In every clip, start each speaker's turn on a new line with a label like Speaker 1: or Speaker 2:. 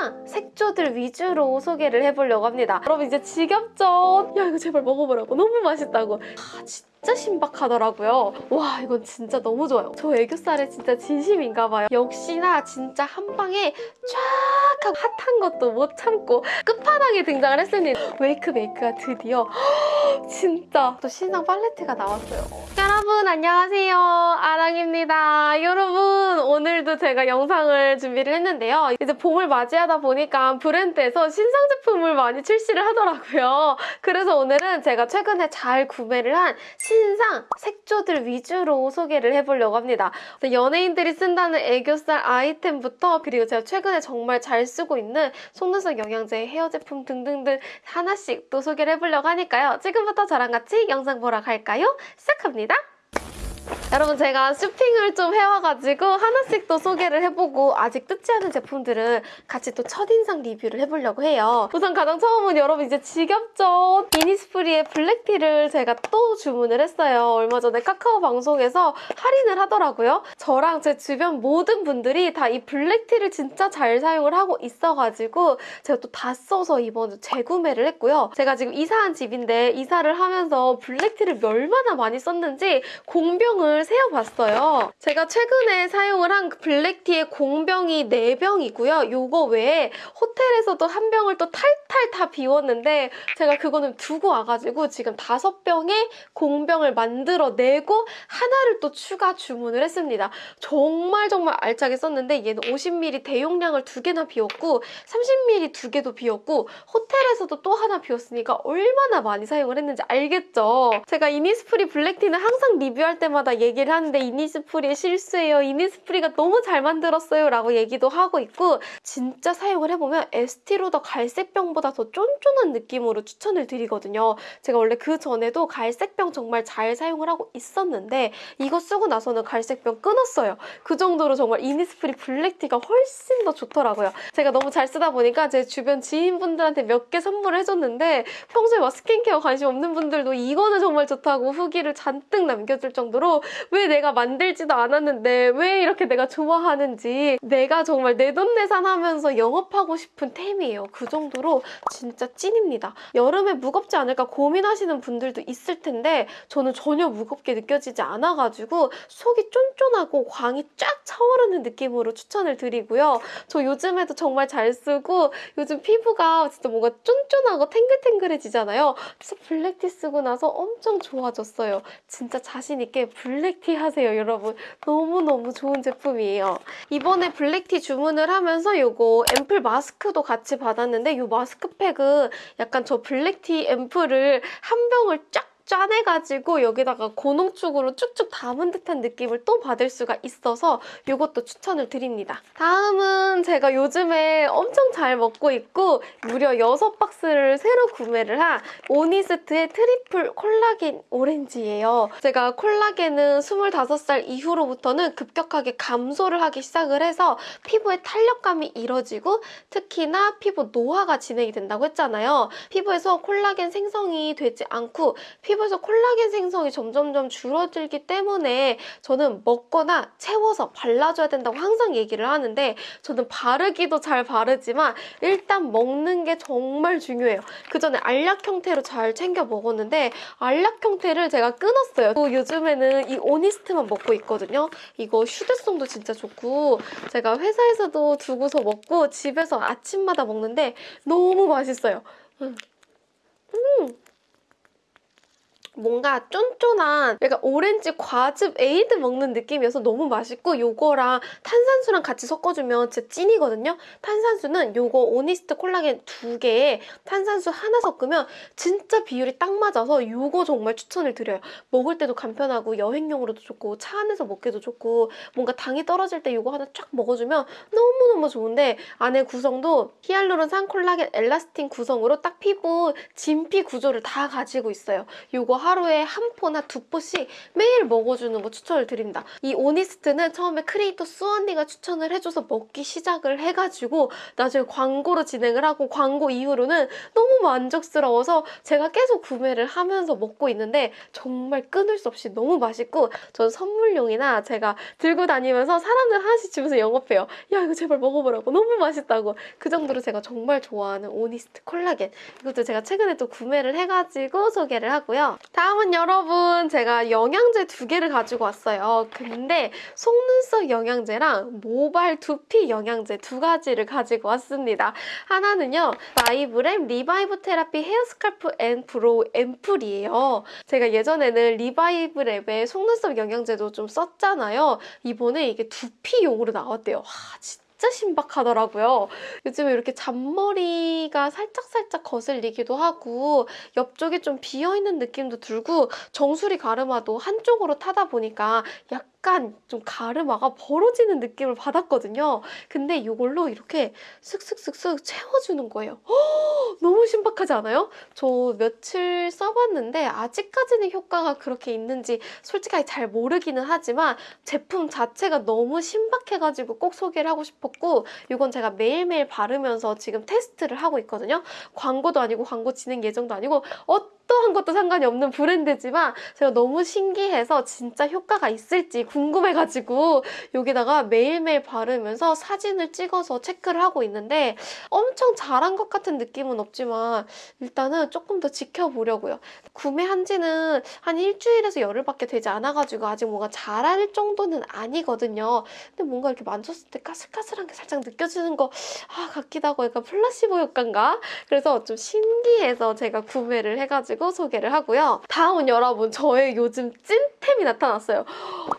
Speaker 1: 신상 색조들 위주로 소개를 해보려고 합니다. 여러분 이제 지겹죠? 야 이거 제발 먹어보라고 너무 맛있다고. 아 진짜 신박하더라고요. 와 이건 진짜 너무 좋아요. 저 애교살에 진짜 진심인가 봐요. 역시나 진짜 한 방에 쫙 하고 핫한 것도 못 참고 끝판왕에 등장을 했으니 웨이크 메이크가 드디어 진짜 또 신상 팔레트가 나왔어요. 여러분 안녕하세요. 아랑입니다. 여러분 오늘도 제가 영상을 준비를 했는데요. 이제 봄을 맞이하다 보니까 브랜드에서 신상 제품을 많이 출시를 하더라고요. 그래서 오늘은 제가 최근에 잘 구매를 한 신상 색조들 위주로 소개를 해보려고 합니다. 연예인들이 쓴다는 애교살 아이템부터 그리고 제가 최근에 정말 잘 쓰고 있는 속눈썹 영양제, 헤어 제품 등등등 하나씩 또 소개를 해보려고 하니까요. 지금부터 저랑 같이 영상 보러 갈까요? 시작합니다. 여러분 제가 쇼핑을 좀 해와가지고 하나씩 또 소개를 해보고 아직 뜯지 않은 제품들은 같이 또 첫인상 리뷰를 해보려고 해요. 우선 가장 처음은 여러분 이제 지겹죠? 이니스프리의 블랙티를 제가 또 주문을 했어요. 얼마 전에 카카오 방송에서 할인을 하더라고요. 저랑 제 주변 모든 분들이 다 이 블랙티를 진짜 잘 사용을 하고 있어가지고 제가 또 다 써서 이번에 재구매를 했고요. 제가 지금 이사한 집인데 이사를 하면서 블랙티를 얼마나 많이 썼는지 공병을 세어봤어요. 제가 최근에 사용을 한그 블랙티의 공병이 4병이고요. 요거 외에 호텔에서도 한 병을 또 탈탈 다 비웠는데 제가 그거는 두고 와가지고 지금 5병의 공병을 만들어내고 하나를 또 추가 주문을 했습니다. 정말 정말 알차게 썼는데 얘는 50ml 대용량을 두 개나 비웠고 30ml 두 개도 비웠고 호텔에서도 또 하나 비웠으니까 얼마나 많이 사용을 했는지 알겠죠? 제가 이니스프리 블랙티는 항상 리뷰할 때마다 얘 기를 하는데 이니스프리의 실수예요. 이니스프리가 너무 잘 만들었어요. 라고 얘기도 하고 있고 진짜 사용을 해보면 에스티로더 갈색병보다 더 쫀쫀한 느낌으로 추천을 드리거든요. 제가 원래 그 전에도 갈색병 정말 잘 사용을 하고 있었는데 이거 쓰고 나서는 갈색병 끊었어요. 그 정도로 정말 이니스프리 블랙티가 훨씬 더 좋더라고요. 제가 너무 잘 쓰다 보니까 제 주변 지인분들한테 몇 개 선물을 해줬는데 평소에 막 스킨케어 관심 없는 분들도 이거는 정말 좋다고 후기를 잔뜩 남겨줄 정도로 왜 내가 만들지도 않았는데 왜 이렇게 내가 좋아하는지 내가 정말 내돈내산 하면서 영업하고 싶은 템이에요. 그 정도로 진짜 찐입니다. 여름에 무겁지 않을까 고민하시는 분들도 있을 텐데 저는 전혀 무겁게 느껴지지 않아가지고 속이 쫀쫀하고 광이 쫙 차오르는 느낌으로 추천을 드리고요. 저 요즘에도 정말 잘 쓰고 요즘 피부가 진짜 뭔가 쫀쫀하고 탱글탱글해지잖아요. 그래서 블랙티 쓰고 나서 엄청 좋아졌어요. 진짜 자신 있게 블랙 티 하세요, 여러분. 너무너무 좋은 제품이에요. 이번에 black tea 주문을 하면서 이거 앰플 마스크도 같이 받았는데 이 마스크팩은 약간 저 black tea 앰플을 한 병을 쫙 짜내가지고 여기다가 고농축으로 쭉쭉 담은 듯한 느낌을 또 받을 수가 있어서 이것도 추천을 드립니다. 다음은 제가 요즘에 엄청 잘 먹고 있고 무려 6박스를 새로 구매를 한 오니스트의 triple 콜라겐 오렌지예요. 제가 콜라겐은 25살 이후로부터는 급격하게 감소를 하기 시작을 해서 피부에 탄력감이 이뤄지고 특히나 피부 노화가 진행이 된다고 했잖아요. 피부에서 콜라겐 생성이 되지 않고 피부 피부에서 콜라겐 생성이 점점점 줄어들기 때문에 저는 먹거나 채워서 발라줘야 된다고 항상 얘기를 하는데 저는 바르기도 잘 바르지만 일단 먹는 게 정말 중요해요. 그 전에 알약 형태로 잘 챙겨 먹었는데 알약 형태를 제가 끊었어요. 또 요즘에는 이 오니스트만 먹고 있거든요. 이거 휴대성도 진짜 좋고 제가 회사에서도 두고서 먹고 집에서 아침마다 먹는데 너무 맛있어요. 음. 음. 뭔가 쫀쫀한 약간 오렌지 과즙 에이드 먹는 느낌이어서 너무 맛있고 요거랑 탄산수랑 같이 섞어주면 진짜 찐이거든요. 탄산수는 요거 오니스트 콜라겐 두 개에 탄산수 하나 섞으면 진짜 비율이 딱 맞아서 요거 정말 추천을 드려요. 먹을 때도 간편하고 여행용으로도 좋고 차 안에서 먹기도 좋고 뭔가 당이 떨어질 때 요거 하나 쫙 먹어주면 너무너무 좋은데 안에 구성도 히알루론산 콜라겐 엘라스틴 구성으로 딱 피부 진피 구조를 다 가지고 있어요. 요거 하루에 한 포나 두 포씩 매일 먹어주는 거 추천을 드립니다. 이 오니스트는 처음에 크리에이터 수언니가 추천을 해줘서 먹기 시작을 해가지고 나중에 광고로 진행을 하고 광고 이후로는 너무 만족스러워서 제가 계속 구매를 하면서 먹고 있는데 정말 끊을 수 없이 너무 맛있고 전 선물용이나 제가 들고 다니면서 사람들 하나씩 주면서 영업해요. 야 이거 제발 먹어보라고 너무 맛있다고 그 정도로 제가 정말 좋아하는 오니스트 콜라겐 이것도 제가 최근에 또 구매를 해가지고 소개를 하고요. 다음은 여러분 제가 영양제 두 개를 가지고 왔어요. 근데 속눈썹 영양제랑 모발 두피 영양제 두 가지를 가지고 왔습니다. 하나는요 라이브랩 리바이브 테라피 헤어 스칼프 앤 브로우 앰플이에요. 제가 예전에는 리바이브 랩의 속눈썹 영양제도 좀 썼잖아요. 이번에 이게 두피용으로 나왔대요. 와, 진짜 신박하더라고요. 요즘에 이렇게 잔머리가 살짝살짝 거슬리기도 하고 옆쪽이 좀 비어있는 느낌도 들고 정수리 가르마도 한쪽으로 타다 보니까 약간 좀 가르마가 벌어지는 느낌을 받았거든요. 근데 이걸로 이렇게 슥슥슥슥 채워주는 거예요. 허, 너무 신박하지 않아요? 저 며칠 써봤는데 아직까지는 효과가 그렇게 있는지 솔직하게 잘 모르기는 하지만 제품 자체가 너무 신박해가지고 꼭 소개를 하고 싶었고 이건 제가 매일매일 바르면서 지금 테스트를 하고 있거든요. 광고도 아니고 광고 진행 예정도 아니고 어떠한 것도 상관이 없는 브랜드지만 제가 너무 신기해서 진짜 효과가 있을지 궁금해가지고 여기다가 매일매일 바르면서 사진을 찍어서 체크를 하고 있는데 엄청 잘한 것 같은 느낌은 없지만 일단은 조금 더 지켜보려고요. 구매한 지는 한 일주일에서 열흘밖에 되지 않아가지고 아직 뭔가 잘할 정도는 아니거든요. 근데 뭔가 이렇게 만졌을 때 까슬까슬한 게 살짝 느껴지는 거 아, 같기도 하고 약간 플라시보 효과인가? 그래서 좀 신기해서 제가 구매를 해가지고 소개를 하고요. 다음은 여러분 저의 요즘 찐템이 나타났어요.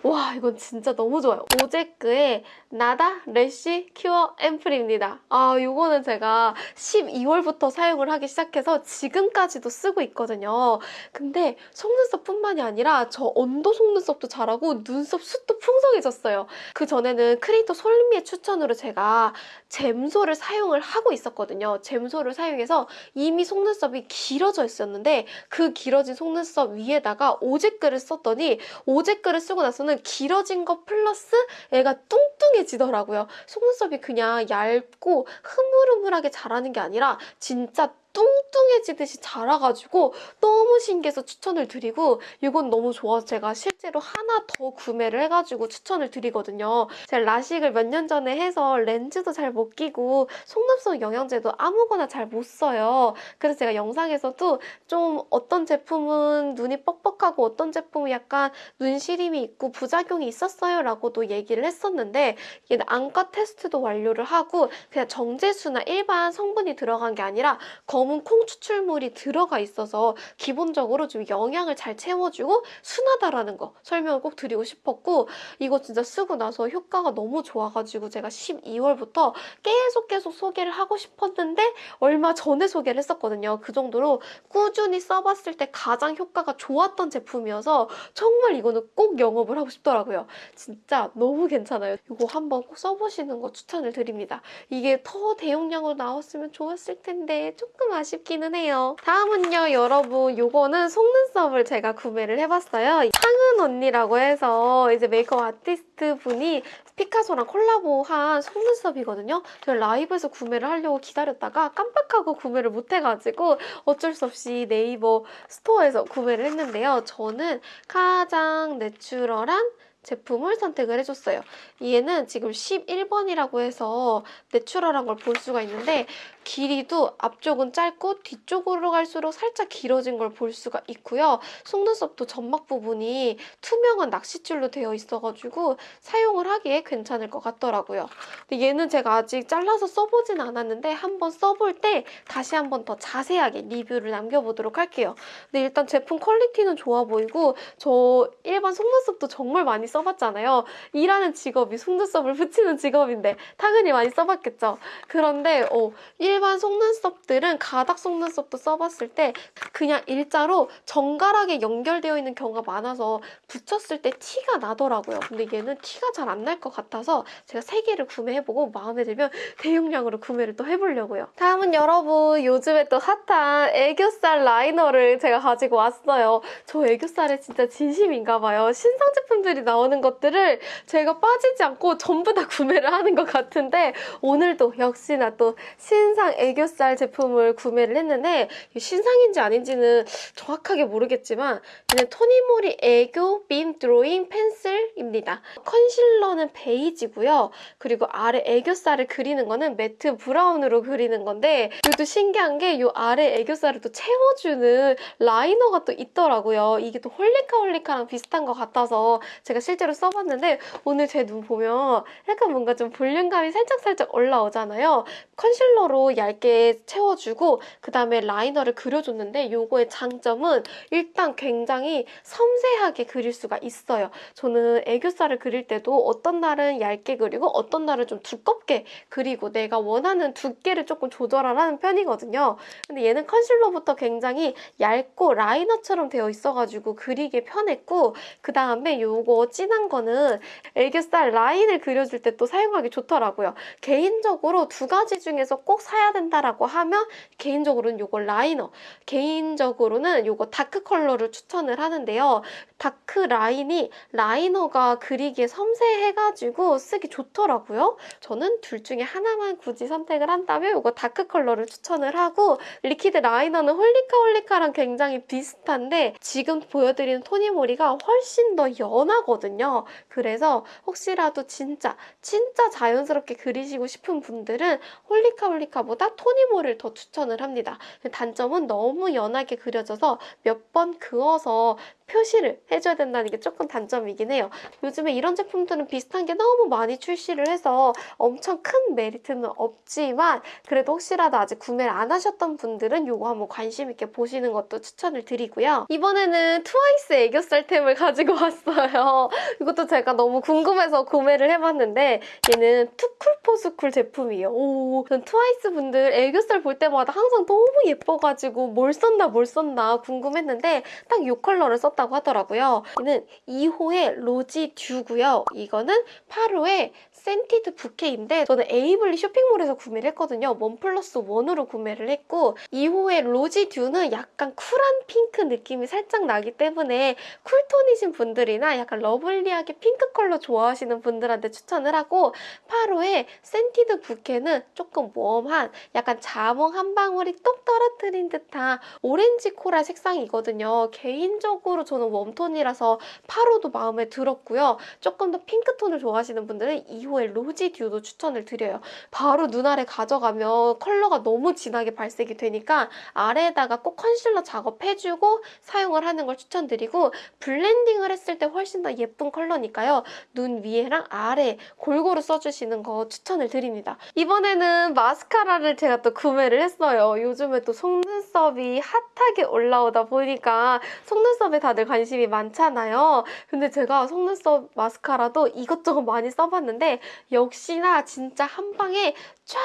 Speaker 1: 와 이건 진짜 너무 좋아요. 오제크의 나다 lash cure 앰플입니다. 아 이거는 제가 12월부터 사용을 하기 시작해서 지금까지도 쓰고 있거든요. 근데 속눈썹뿐만이 아니라 저 under 속눈썹도 자라고 눈썹 숱도 풍성해졌어요. 그 전에는 크리에이터 솔미의 추천으로 제가 잼소를 사용을 하고 있었거든요. 잼소를 사용해서 이미 속눈썹이 길어져 있었는데 그 길어진 속눈썹 위에다가 오제크를 썼더니 오제크를 쓰고 나서는 길어진 것 플러스 애가 뚱뚱해지더라고요. 속눈썹이 그냥 얇고 흐물흐물하게 자라는 게 아니라 진짜 뚱뚱해지듯이 자라가지고 너무 신기해서 추천을 드리고 이건 너무 좋아서 제가 실제로 하나 더 구매를 해가지고 추천을 드리거든요. 제가 라식을 몇 년 전에 해서 렌즈도 잘 못 끼고 속눈썹 영양제도 아무거나 잘 못 써요. 그래서 제가 영상에서도 좀 어떤 제품은 눈이 뻑뻑하고 어떤 제품은 약간 눈 시림이 있고 부작용이 있었어요 라고도 얘기를 했었는데 이게 안과 테스트도 완료를 하고 그냥 정제수나 일반 성분이 들어간 게 아니라 검은 콩 추출물이 들어가 있어서 기본적으로 좀 영양을 잘 채워주고 순하다라는 거 설명을 꼭 드리고 싶었고 이거 진짜 쓰고 나서 효과가 너무 좋아가지고 제가 12월부터 계속 계속 소개를 하고 싶었는데 얼마 전에 소개를 했었거든요. 그 정도로 꾸준히 써봤을 때 가장 효과가 좋았던 제품이어서 정말 이거는 꼭 영업을 하고 싶더라고요. 진짜 너무 괜찮아요. 이거 한번 꼭 써보시는 거 추천을 드립니다. 이게 더 대용량으로 나왔으면 좋았을 텐데 조금 아쉽기는 해요. 다음은요, 여러분. 요거는 속눈썹을 제가 구매를 해봤어요. 상은 언니라고 해서 이제 메이크업 아티스트 분이 피카소랑 콜라보한 속눈썹이거든요. 제가 라이브에서 구매를 하려고 기다렸다가 깜빡하고 구매를 못해가지고 어쩔 수 없이 네이버 스토어에서 구매를 했는데요. 저는 가장 내추럴한 제품을 선택을 해줬어요. 얘는 지금 11번이라고 해서 내추럴한 걸 볼 수가 있는데 길이도 앞쪽은 짧고 뒤쪽으로 갈수록 살짝 길어진 걸 볼 수가 있고요. 속눈썹도 점막 부분이 투명한 낚싯줄로 되어 있어가지고 사용을 하기에 괜찮을 것 같더라고요. 근데 얘는 제가 아직 잘라서 써보진 않았는데 한번 써볼 때 다시 한번 더 자세하게 리뷰를 남겨보도록 할게요. 근데 일단 제품 퀄리티는 좋아 보이고 저 일반 속눈썹도 정말 많이 써봤잖아요. 일하는 직업이 속눈썹을 붙이는 직업인데 당연히 많이 써봤겠죠. 그런데 어, 일반 속눈썹들은 가닥 속눈썹도 써봤을 때 그냥 일자로 정갈하게 연결되어 있는 경우가 많아서 붙였을 때 티가 나더라고요. 근데 얘는 티가 잘 안 날 것 같아서 제가 세 개를 구매해보고 마음에 들면 대용량으로 구매를 또 해보려고요. 다음은 여러분 요즘에 또 핫한 애교살 라이너를 제가 가지고 왔어요. 저 애교살에 진짜 진심인가 봐요. 신상 제품들이 나오는 것들을 제가 빠지지 않고 전부 다 구매를 하는 것 같은데 오늘도 역시나 또 신상 애교살 제품을 구매를 했는데 신상인지 아닌지는 정확하게 모르겠지만 얘는 토니모리 애교 beam drawing pencil입니다. 컨실러는 베이지고요. 그리고 아래 애교살을 그리는 거는 matte brown으로 그리는 건데 이것도 신기한 게 이 아래 애교살을 또 채워주는 라이너가 또 있더라고요. 이게 또 홀리카홀리카랑 비슷한 것 같아서 제가 실제로 써봤는데 오늘 제 눈 보면 약간 뭔가 좀 볼륨감이 살짝살짝 올라오잖아요. 컨실러로 얇게 채워주고 그 다음에 라이너를 그려줬는데 이거의 장점은 일단 굉장히 섬세하게 그릴 수가 있어요. 저는 애교살을 그릴 때도 어떤 날은 얇게 그리고 어떤 날은 좀 두껍게 그리고 내가 원하는 두께를 조금 조절하는 편이거든요. 근데 얘는 컨실러부터 굉장히 얇고 라이너처럼 되어 있어가지고 그리기 편했고 그 다음에 요거 진한 거는 애교살 라인을 그려줄 때 또 사용하기 좋더라고요. 개인적으로 두 가지 중에서 꼭 사야 된다라고 하면 개인적으로는 요거 라이너 개인적으로는 요거 dark 컬러를 추천을 하는데요. dark 라인이 라이너가 그리기에 섬세해가지고 쓰기 좋더라고요. 저는 둘 중에 하나만 굳이 선택을 한다면 이거 dark 컬러를 추천을 하고 liquid 라이너는 홀리카홀리카랑 굉장히 비슷한데 지금 보여드리는 토니모리가 훨씬 더 연하거든요. 그래서 혹시라도 진짜 진짜 자연스럽게 그리시고 싶은 분들은 홀리카홀리카 보다 토니모리를 더 추천을 합니다. 단점은 너무 연하게 그려져서 몇 번 그어서 표시를 해줘야 된다는 게 조금 단점이긴 해요. 요즘에 이런 제품들은 비슷한 게 너무 많이 출시를 해서 엄청 큰 메리트는 없지만 그래도 혹시라도 아직 구매를 안 하셨던 분들은 이거 한번 관심 있게 보시는 것도 추천을 드리고요. 이번에는 트와이스 애교살템을 가지고 왔어요. 이것도 제가 너무 궁금해서 구매를 해봤는데 얘는 투쿨포스쿨 제품이에요. 오, 전 트와이스 분들 애교살 볼 때마다 항상 너무 예뻐가지고 뭘 썼나 뭘 썼나 궁금했는데 딱 이 컬러를 썼다 고 하더라고요. 얘는 2호의 rosy dew고요. 이거는 8호의 scented bouquet인데 저는 에이블리 쇼핑몰에서 구매를 했거든요. one plus one으로 구매를 했고 2호의 rosy dew는 약간 쿨한 핑크 느낌이 살짝 나기 때문에 쿨톤이신 분들이나 약간 러블리하게 핑크 컬러 좋아하시는 분들한테 추천을 하고 8호의 scented bouquet는 조금 웜한 약간 자몽 한 방울이 똑 떨어뜨린 듯한 오렌지 코랄 색상이거든요. 개인적으로 저는 웜톤이라서 8호도 마음에 들었고요. 조금 더 핑크톤을 좋아하시는 분들은 2호의 rosy dew도 추천을 드려요. 바로 눈 아래 가져가면 컬러가 너무 진하게 발색이 되니까 아래에다가 꼭 컨실러 작업해주고 사용을 하는 걸 추천드리고 블렌딩을 했을 때 훨씬 더 예쁜 컬러니까요. 눈 위에랑 아래 골고루 써주시는 거 추천을 드립니다. 이번에는 마스카라를 제가 또 구매를 했어요. 요즘에 또 속눈 썹이 핫하게 올라오다 보니까 속눈썹에 다들 관심이 많잖아요. 근데 제가 속눈썹 마스카라도 이것저것 많이 써봤는데 역시나 진짜 한 방에 쫙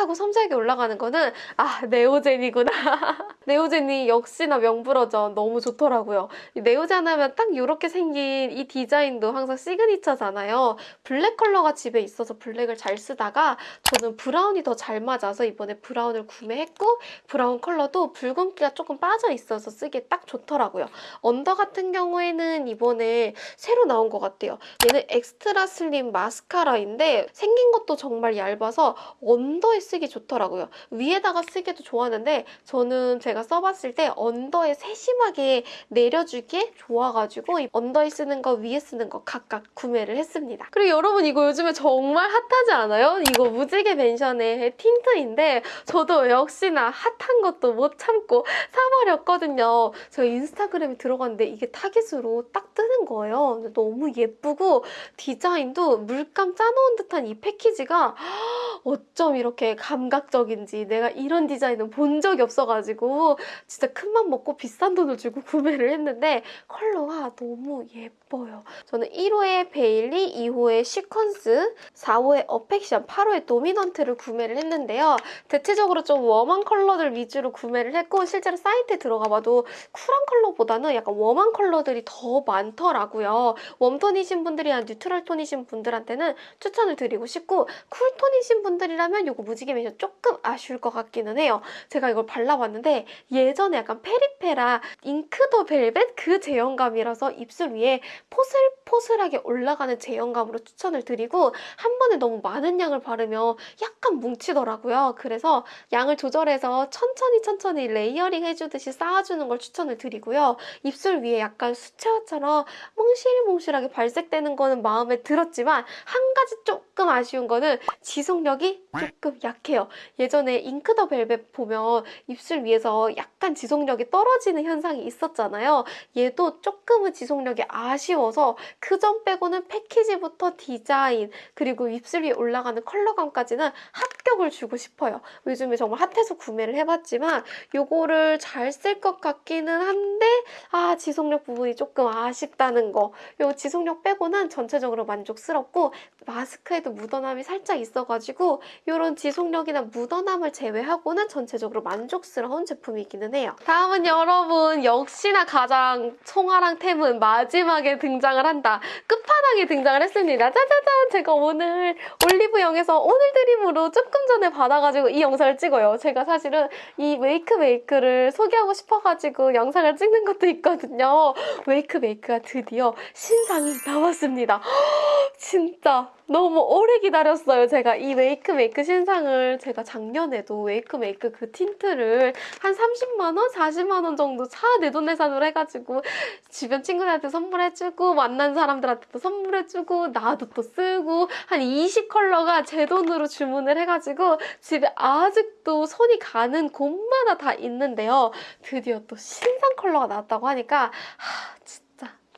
Speaker 1: 하고 섬세하게 올라가는 거는 아 네오젠이구나. 네오젠이 역시나 명불허전 너무 좋더라고요. 네오젠 하면 딱 이렇게 생긴 이 디자인도 항상 시그니처잖아요. 블랙 컬러가 집에 있어서 블랙을 잘 쓰다가 저는 브라운이 더 잘 맞아서 이번에 브라운을 구매했고 브라운 컬러도 붉은기가 조금 빠져 있어서 쓰기에 딱 좋더라고요. 언더 같은 경우에는 이번에 새로 나온 것 같아요. 얘는 extra slim 마스카라인데 생긴 것도 정말 얇아서 언더에 쓰기 좋더라고요. 위에다가 쓰기도 좋았는데 저는 제가 써봤을 때 언더에 세심하게 내려주기에 좋아가지고 언더에 쓰는 거 위에 쓰는 거 각각 구매를 했습니다. 그리고 여러분 이거 요즘에 정말 핫하지 않아요? 이거 무지개 맨션의 틴트인데 저도 역시나 핫한 것도 못 참고 사버렸거든요. 제가 인스타그램에 들어갔는데 이게 타깃으로 딱 뜨는 거예요. 너무 예쁘고 디자인도 물감 짜놓은 듯한 이 패키지가 어쩜 이렇게 감각적인지 내가 이런 디자인은 본 적이 없어가지고 진짜 큰맘 먹고 비싼 돈을 주고 구매를 했는데 컬러가 너무 예뻐요. 저는 1호에 베일리, 2호에 시퀀스, 4호에 어펙션, 8호에 도미넌트를 구매를 했는데요. 대체적으로 좀 warm한 컬러들 위주로 구매를 했고 실제로 사이트에 들어가 봐도 쿨한 컬러보다는 약간 warm한 컬러들이 더 많더라고요. 웜톤이신 분들이나 neutral 톤이신 분들한테는 추천을 드리고 싶고 쿨톤이신 분들 이라면 이거 무지개 맨션 조금 아쉬울 것 같기는 해요. 제가 이걸 발라봤는데 예전에 약간 페리페라 잉크 더 벨벳 그 제형감이라서 입술 위에 포슬포슬하게 올라가는 제형감으로 추천을 드리고 한 번에 너무 많은 양을 바르면 약간 뭉치더라고요. 그래서 양을 조절해서 천천히 천천히 레이어링 해주듯이 쌓아주는 걸 추천을 드리고요. 입술 위에 약간 수채화처럼 몽실몽실하게 발색되는 거는 마음에 들었지만 한 가지 조금 아쉬운 거는 지속력이 조금 약해요. 예전에 잉크 더 벨벳 보면 입술 위에서 약간 지속력이 떨어지는 현상이 있었잖아요. 얘도 조금은 지속력이 아쉬워서 그 점 빼고는 패키지부터 디자인 그리고 입술 위에 올라가는 컬러감까지는 합격을 주고 싶어요. 요즘에 정말 핫해서 구매를 해봤지만 요거를 잘 쓸 것 같기는 한데 아 지속력 부분이 조금 아쉽다는 거. 요 지속력 빼고는 전체적으로 만족스럽고 마스크에도 묻어남이 살짝 있어가지고 이런 지속력이나 묻어남을 제외하고는 전체적으로 만족스러운 제품이기는 해요. 다음은 여러분 역시나 가장 총아랑 템은 마지막에 등장을 한다. 끝판왕에 등장을 했습니다. 짜자잔! 제가 오늘 올리브영에서 오늘 드림으로 조금 전에 받아가지고 이 영상을 찍어요. 제가 사실은 이 웨이크 메이크를 소개하고 싶어가지고 영상을 찍는 것도 있거든요. 웨이크 메이크가 드디어 신상이 나왔습니다. 진짜 너무 오래 기다렸어요. 제가 이 웨이크 메이크 신상을 제가 작년에도 웨이크 메이크 그 틴트를 한 30만 원, 40만 원 정도 차 내 돈내산으로 해가지고 주변 친구들한테 선물해주고 만난 사람들한테도 선물해주고 나도 또 쓰고 한 20컬러가 제 돈으로 주문을 해가지고 집에 아직도 손이 가는 곳마다 다 있는데요. 드디어 또 신상 컬러가 나왔다고 하니까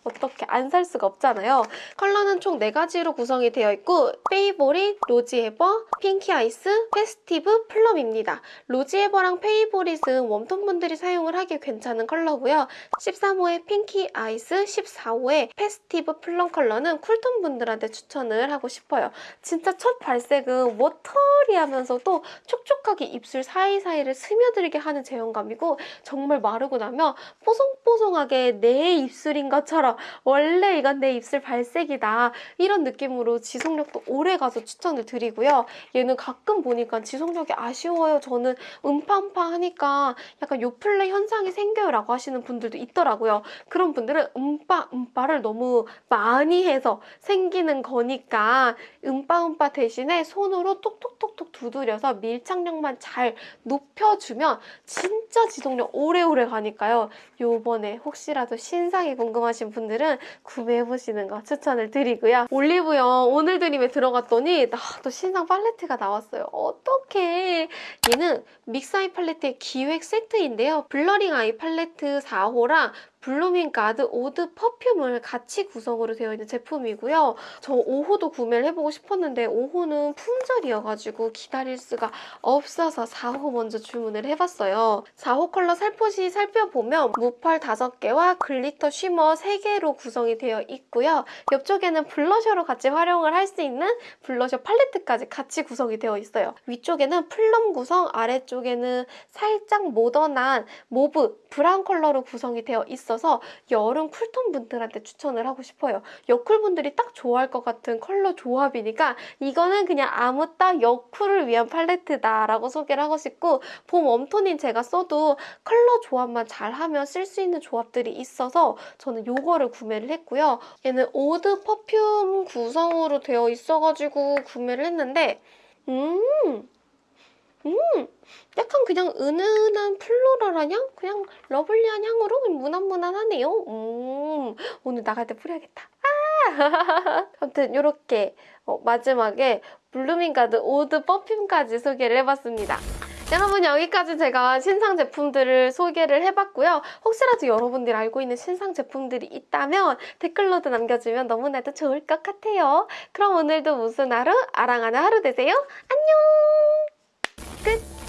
Speaker 1: 어떻게 안 살 수가 없잖아요. 컬러는 총 4가지로 구성이 되어 있고 페이보릿, 로지에버, 핑키 아이스, 페스티브, 플럼입니다. 로지에버랑 페이보릿은 웜톤 분들이 사용을 하기 괜찮은 컬러고요. 13호의 핑키 아이스, 14호의 페스티브 플럼 컬러는 쿨톤 분들한테 추천을 하고 싶어요. 진짜 첫 발색은 watery하면서도 촉촉하게 입술 사이사이를 스며들게 하는 제형감이고 정말 마르고 나면 뽀송뽀송하게 내 입술인 것처럼 원래 이건 내 입술 발색이다 이런 느낌으로 지속력도 오래 가서 추천을 드리고요. 얘는 가끔 보니까 지속력이 아쉬워요. 저는 음파음파 하니까 약간 요플레 현상이 생겨요 라고 하시는 분들도 있더라고요. 그런 분들은 음파 음파를 너무 많이 해서 생기는 거니까 음파음파 대신에 손으로 톡톡톡톡 두드려서 밀착력만 잘 높여주면 진짜 지속력 오래오래 가니까요. 요번에 혹시라도 신상이 궁금하신 분들 은 구매해보시는 거 추천을 드리고요. 올리브영 오늘 드림에 들어갔더니 아, 또 신상 팔레트가 나왔어요. 어떡해. 얘는 믹스 아이 팔레트의 기획 세트인데요. 블러링 아이 팔레트 4호랑 블루밍 가든 오드 퍼퓸을 같이 구성으로 되어 있는 제품이고요. 저 5호도 구매를 해보고 싶었는데 5호는 품절이어가지고 기다릴 수가 없어서 4호 먼저 주문을 해봤어요. 4호 컬러 살포시 살펴보면 무펄 5개와 글리터 shimmer 3개로 구성이 되어 있고요. 옆쪽에는 블러셔로 같이 활용을 할 수 있는 블러셔 팔레트까지 같이 구성이 되어 있어요. 위쪽에는 플럼 구성, 아래쪽에는 살짝 모던한 모브, 브라운 컬러로 구성이 되어 있어서 여름 쿨톤 분들한테 추천을 하고 싶어요. 여쿨 분들이 딱 좋아할 것 같은 컬러 조합이니까 이거는 그냥 아무 딱 여쿨을 위한 팔레트다라고 소개를 하고 싶고 봄 웜톤인 제가 써도 컬러 조합만 잘하면 쓸 수 있는 조합들이 있어서 저는 이거를 구매를 했고요. 얘는 오드 퍼퓸 구성으로 되어 있어가지고 구매를 했는데 음, 음, 약간 그냥 은은한 floral한 향? 그냥 lovely한 향으로 무난무난하네요. 음, 오늘 나갈 때 뿌려야겠다. 아! 아무튼 이렇게 어, 마지막에 블루밍 가든 오드 퍼퓸까지 소개를 해봤습니다. 여러분 여기까지 제가 신상 제품들을 소개를 해봤고요. 혹시라도 여러분들이 알고 있는 신상 제품들이 있다면 댓글로도 남겨주면 너무나도 좋을 것 같아요. 그럼 오늘도 무슨 하루? 아랑하는 하루 되세요. 안녕! 끝!